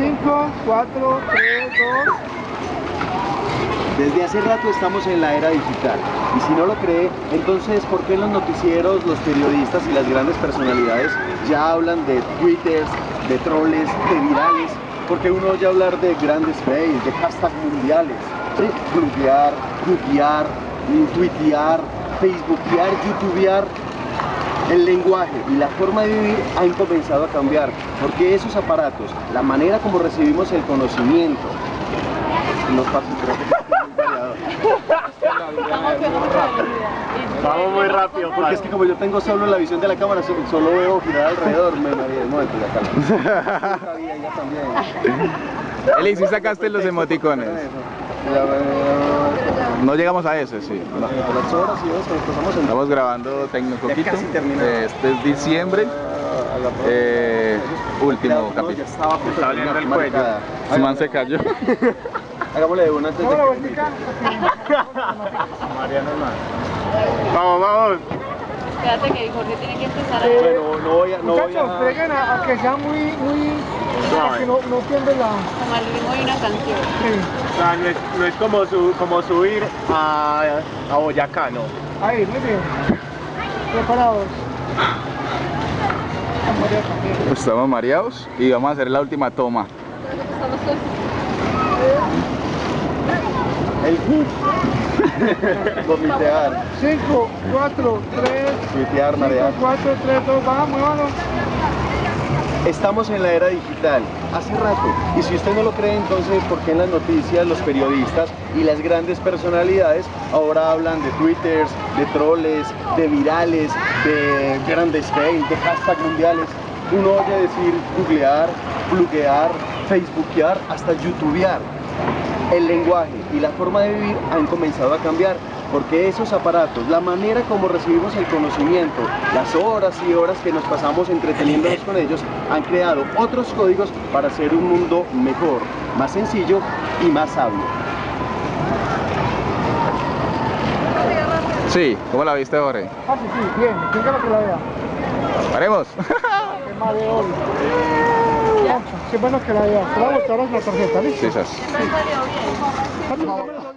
5, 4, 3, 2. Desde hace rato estamos en la era digital y si no lo cree, entonces ¿por qué los noticieros, los periodistas y las grandes personalidades ya hablan de twitters, de troles, de virales? Porque uno oye hablar de grandes fails, de hashtags mundiales, de pluguear, tuitear, tuitear, facebookear, youtubear, el lenguaje y la forma de vivir han comenzado a cambiar, porque esos aparatos, la manera como recibimos el conocimiento, no muy variado. Vamos muy rápido, Porque es que como yo tengo solo la visión de la cámara, so- solo veo girar alrededor, me mareé. Un momento, ya calma. Ya también. Eli, ¿sí sacaste los emoticones? No llegamos a ese, sí. Las horas y en Estamos grabando Tecnocoquito. Terminado. Este es diciembre. a la próxima. Eh, último capítulo. estaba el cuello. Su man se cayó. Hagámosle de una antes de Vamos que-. Mariano. Vamos, vamos. Espérate que Jorge tiene que empezar a... Bueno, no voy a... No voy Muchachos, a... preguen a, a que sea muy, muy... Suave. Que no, no pierden la... Como el ritmo de una canción. Sí. O sea, no es, no es como, su, como subir a, a Boyacá, ¿no? Ahí, muy bien. Preparados. Estamos mareados y vamos a hacer la última toma. El Vomitear, 5, 4, 3, tuitear, 5, marear. 4, 3, 2, vamos, muévanos. Estamos en la era digital, hace rato. Y si usted no lo cree, entonces, ¿por qué en las noticias los periodistas y las grandes personalidades ahora hablan de twitters, de troles, de virales, de grandes fails, de hashtags mundiales? Uno oye decir googlear, pluguear, facebookear, hasta youtubear. El lenguaje y la forma de vivir han comenzado a cambiar porque esos aparatos, la manera como recibimos el conocimiento, las horas y horas que nos pasamos entreteniéndonos con ellos, han creado otros códigos para hacer un mundo mejor, más sencillo y más sabio. Sí, ¿cómo la viste, Jorge? Ah, sí, sí, bien. Lo que la vea. Paremos. Qué bueno que la vea. Te voy a mostrar la tarjeta, ¿listo? Sí, esas. Vamos.